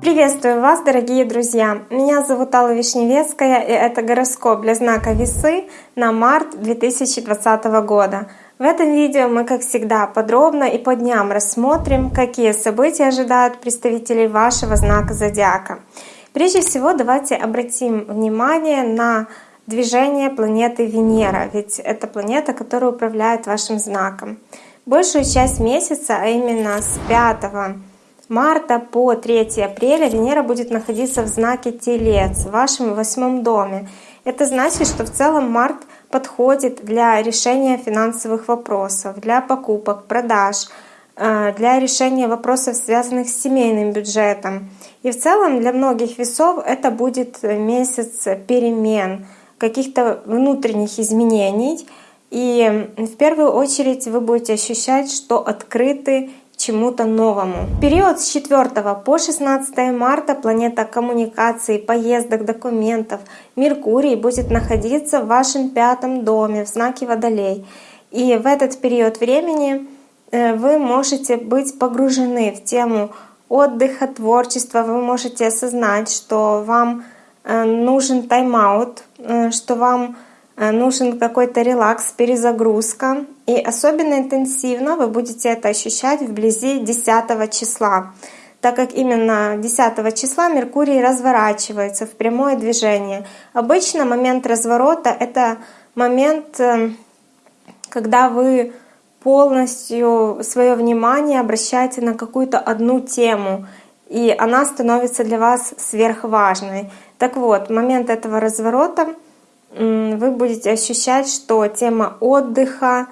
Приветствую вас, дорогие друзья! Меня зовут Алла Вишневецкая, и это гороскоп для знака Весы на март 2020 года. В этом видео мы, как всегда, подробно и по дням рассмотрим, какие события ожидают представителей вашего знака Зодиака. Прежде всего, давайте обратим внимание на движение планеты Венера, ведь это планета, которая управляет вашим знаком. Большую часть месяца, а именно с 5 марта по 3 апреля Венера будет находиться в знаке Телец, в вашем восьмом доме. Это значит, что в целом март подходит для решения финансовых вопросов, для покупок, продаж, э, для решения вопросов, связанных с семейным бюджетом. И в целом для многих весов это будет месяц перемен, каких-то внутренних изменений. И в первую очередь вы будете ощущать, что открыты чему-то новому. Период с 4 по 16 марта планета коммуникаций, поездок, документов Меркурий будет находиться в вашем пятом доме в знаке Водолей. И в этот период времени э, вы можете быть погружены в тему отдыха, творчества. Вы можете осознать, что вам э, нужен тайм-аут, э, что вам нужен какой-то релакс, перезагрузка. И особенно интенсивно вы будете это ощущать вблизи 10 числа, так как именно 10 числа Меркурий разворачивается в прямое движение. Обычно момент разворота — это момент, э, когда вы полностью свое внимание обращаете на какую-то одну тему, и она становится для вас сверхважной. Так вот, момент этого разворота — вы будете ощущать, что тема отдыха,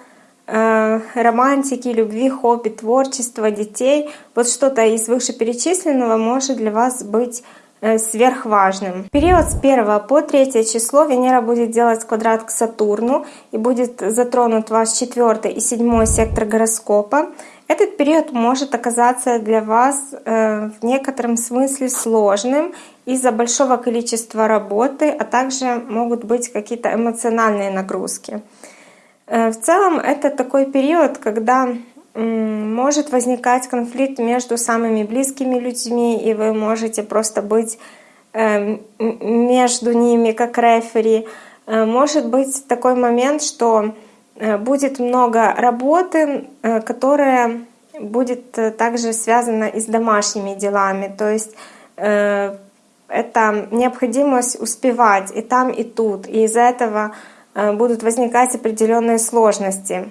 э, романтики, любви, хобби, творчества, детей, вот что-то из вышеперечисленного может для вас быть э, сверхважным. В период с 1 по 3 число Венера будет делать квадрат к Сатурну и будет затронут ваш 4 и 7 сектор гороскопа. Этот период может оказаться для вас э, в некотором смысле сложным из-за большого количества работы, а также могут быть какие-то эмоциональные нагрузки. Э, в целом это такой период, когда может возникать конфликт между самыми близкими людьми, и вы можете просто быть э, между ними как рефери. Может быть такой момент, что Э, будет много работы, э, которая будет э, также связана и с домашними делами. То есть это необходимость успевать и там, и тут. И из-за этого будут возникать определенные сложности.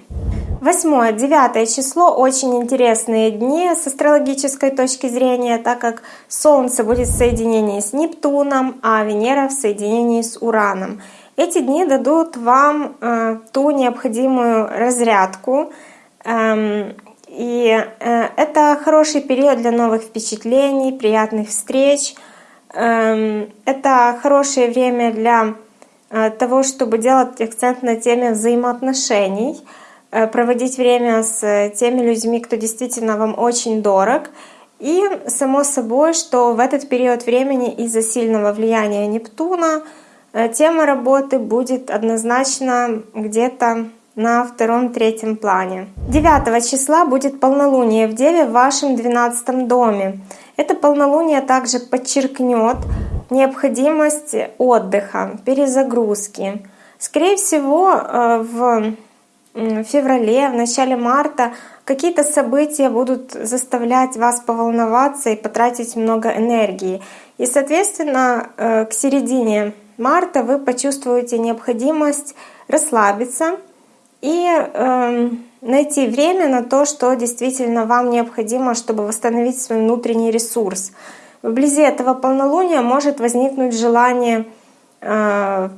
Восьмое, девятое число — очень интересные дни с астрологической точки зрения, так как Солнце будет в соединении с Нептуном, а Венера в соединении с Ураном. Эти дни дадут вам э, ту необходимую разрядку. Эм, и э, это хороший период для новых впечатлений, приятных встреч. Эм, это хорошее время для э, того, чтобы делать акцент на теме взаимоотношений, проводить время с теми людьми, кто действительно вам очень дорог. И само собой, что в этот период времени из-за сильного влияния Нептуна — Э, тема работы будет однозначно где-то на втором-третьем плане. 9 числа будет полнолуние в Деве в вашем 12 доме. Это полнолуние также подчеркнет необходимость отдыха, перезагрузки. Скорее всего, э, в феврале, в начале марта какие-то события будут заставлять вас поволноваться и потратить много энергии. И, соответственно, э, к середине марта вы почувствуете необходимость расслабиться и э, найти время на то, что действительно вам необходимо, чтобы восстановить свой внутренний ресурс. Вблизи этого полнолуния может возникнуть желание э,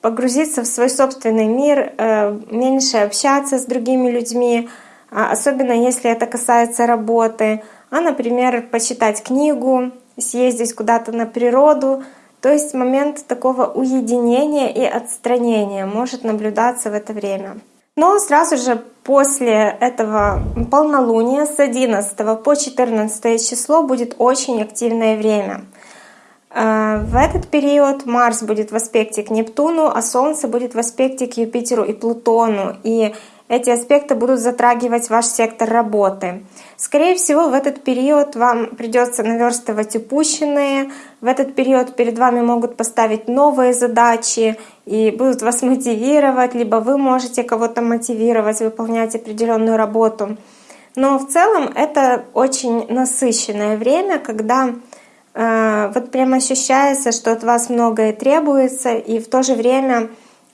погрузиться в свой собственный мир, э, меньше общаться с другими людьми, а особенно если это касается работы, а, например, почитать книгу, съездить куда-то на природу — то есть момент такого уединения и отстранения может наблюдаться в это время. Но сразу же после этого полнолуния с 11 по 14 число будет очень активное время. Э, в этот период Марс будет в аспекте к Нептуну, а Солнце будет в аспекте к Юпитеру и Плутону. И эти аспекты будут затрагивать ваш сектор работы. Скорее всего, в этот период вам придется наверстывать упущенные, в этот период перед вами могут поставить новые задачи и будут вас мотивировать, либо вы можете кого-то мотивировать выполнять определенную работу. Но в целом это очень насыщенное время, когда э, вот прям ощущается, что от вас многое требуется, и в то же время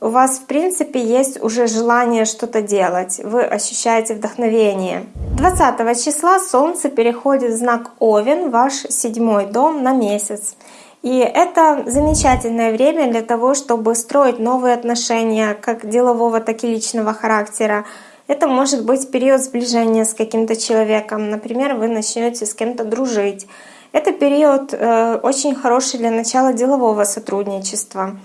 у вас, в принципе, есть уже желание что-то делать, вы ощущаете вдохновение. 20 числа Солнце переходит в знак Овен, ваш седьмой дом, на месяц. И это замечательное время для того, чтобы строить новые отношения, как делового, так и личного характера. Это может быть период сближения с каким-то человеком. Например, вы начнете с кем-то дружить. Это период э, очень хороший для начала делового сотрудничества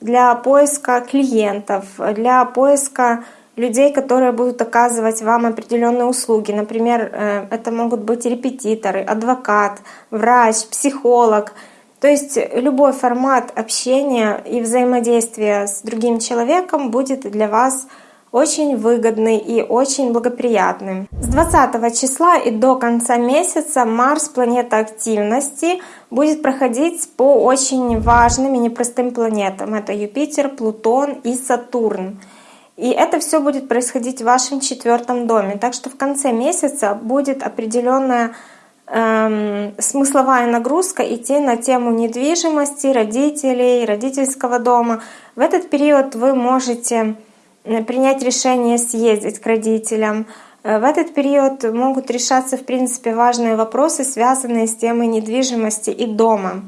для поиска клиентов, для поиска людей, которые будут оказывать вам определенные услуги. Например, э, это могут быть репетиторы, адвокат, врач, психолог. То есть любой формат общения и взаимодействия с другим человеком будет для вас очень выгодный и очень благоприятный. С 20 числа и до конца месяца Марс, планета активности, будет проходить по очень важным и непростым планетам. Это Юпитер, Плутон и Сатурн. И это все будет происходить в вашем четвертом доме. Так что в конце месяца будет определенная эм, смысловая нагрузка идти на тему недвижимости, родителей, родительского дома. В этот период вы можете принять решение съездить к родителям. Э, в этот период могут решаться, в принципе, важные вопросы, связанные с темой недвижимости и дома.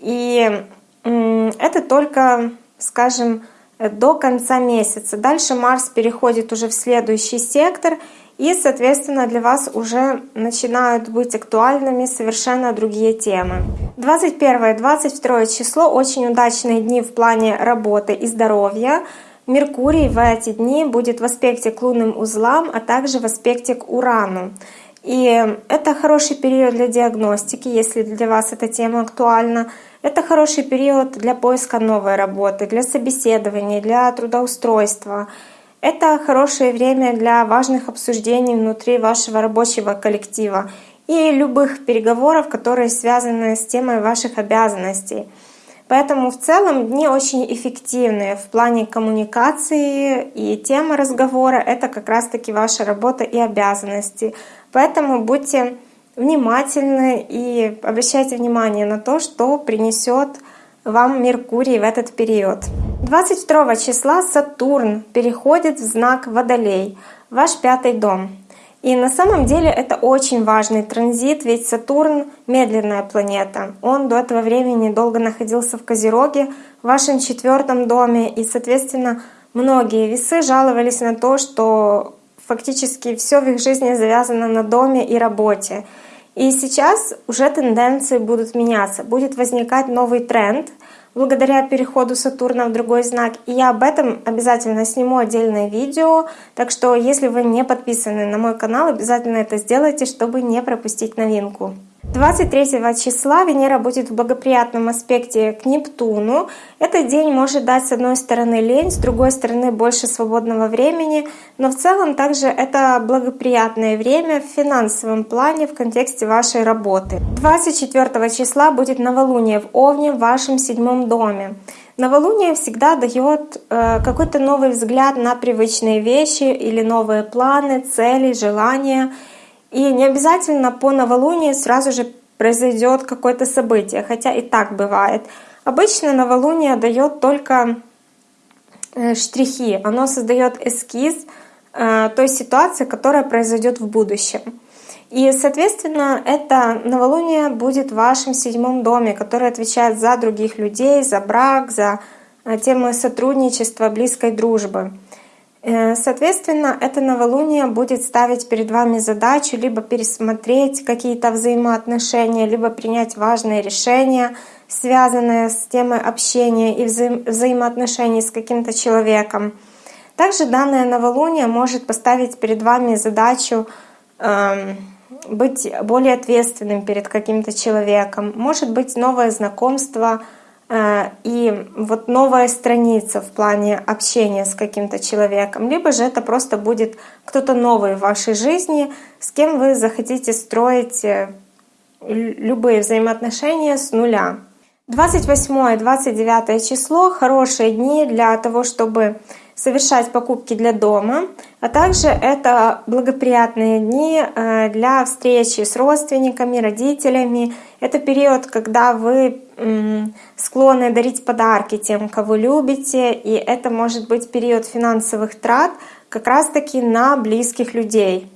И это только, скажем, до конца месяца. Дальше Марс переходит уже в следующий сектор, и, соответственно, для вас уже начинают быть актуальными совершенно другие темы. 21-22 число — очень удачные дни в плане работы и здоровья. Меркурий в эти дни будет в аспекте к лунным узлам, а также в аспекте к Урану. И это хороший период для диагностики, если для вас эта тема актуальна. Это хороший период для поиска новой работы, для собеседования, для трудоустройства. Это хорошее время для важных обсуждений внутри вашего рабочего коллектива и любых переговоров, которые связаны с темой ваших обязанностей. Поэтому в целом дни очень эффективные в плане коммуникации и тема разговора — это как раз-таки ваша работа и обязанности. Поэтому будьте внимательны и обращайте внимание на то, что принесет вам Меркурий в этот период. 22 числа Сатурн переходит в знак Водолей, ваш пятый дом. И на самом деле это очень важный транзит, ведь Сатурн — медленная планета. Он до этого времени долго находился в Козероге, в вашем четвертом доме, и, соответственно, многие весы жаловались на то, что фактически все в их жизни завязано на доме и работе. И сейчас уже тенденции будут меняться, будет возникать новый тренд — благодаря переходу Сатурна в другой знак. И я об этом обязательно сниму отдельное видео. Так что, если вы не подписаны на мой канал, обязательно это сделайте, чтобы не пропустить новинку. 23 числа Венера будет в благоприятном аспекте к Нептуну. Этот день может дать с одной стороны лень, с другой стороны больше свободного времени, но в целом также это благоприятное время в финансовом плане в контексте вашей работы. 24 числа будет новолуние в Овне в вашем седьмом доме. Новолуние всегда дает э, какой-то новый взгляд на привычные вещи или новые планы, цели, желания — и не обязательно по новолунию сразу же произойдет какое-то событие, хотя и так бывает. Обычно новолуние дает только э, штрихи, оно создает эскиз э, той ситуации, которая произойдет в будущем. И, соответственно, это новолуние будет в вашем седьмом доме, который отвечает за других людей, за брак, за э, темы сотрудничества, близкой дружбы. Э, соответственно, это новолуние будет ставить перед вами задачу либо пересмотреть какие-то взаимоотношения, либо принять важные решения, связанные с темой общения и вза взаимоотношений с каким-то человеком. Также данное новолуние может поставить перед вами задачу э, быть более ответственным перед каким-то человеком. Может быть новое знакомство, и вот новая страница в плане общения с каким-то человеком, либо же это просто будет кто-то новый в вашей жизни, с кем вы захотите строить э, любые взаимоотношения с нуля. 28 и 29 число — хорошие дни для того, чтобы совершать покупки для дома, а также это благоприятные дни э, для встречи с родственниками, родителями. Это период, когда вы склонны дарить подарки тем, кого любите, и это может быть период финансовых трат как раз-таки на близких людей.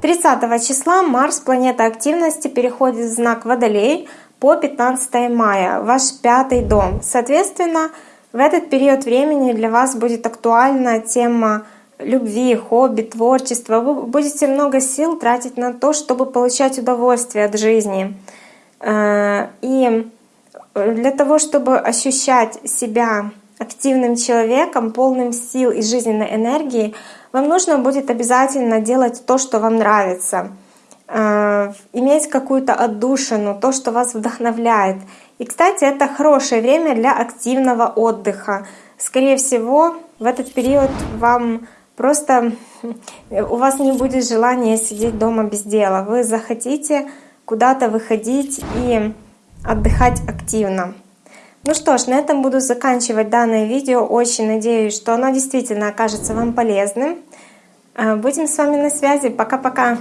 30 числа Марс, планета активности, переходит в знак Водолей по 15 мая, ваш пятый дом. Соответственно, в этот период времени для вас будет актуальна тема любви, хобби, творчества. Вы будете много сил тратить на то, чтобы получать удовольствие от жизни. Э, и для того, чтобы ощущать себя активным человеком, полным сил и жизненной энергии, вам нужно будет обязательно делать то, что вам нравится, иметь какую-то отдушину, то, что вас вдохновляет. И, кстати, это хорошее время для активного отдыха. Скорее всего, в этот период вам просто у вас не будет желания сидеть дома без дела. Вы захотите куда-то выходить и отдыхать активно. Ну что ж, на этом буду заканчивать данное видео. Очень надеюсь, что оно действительно окажется вам полезным. Э, будем с вами на связи. Пока-пока!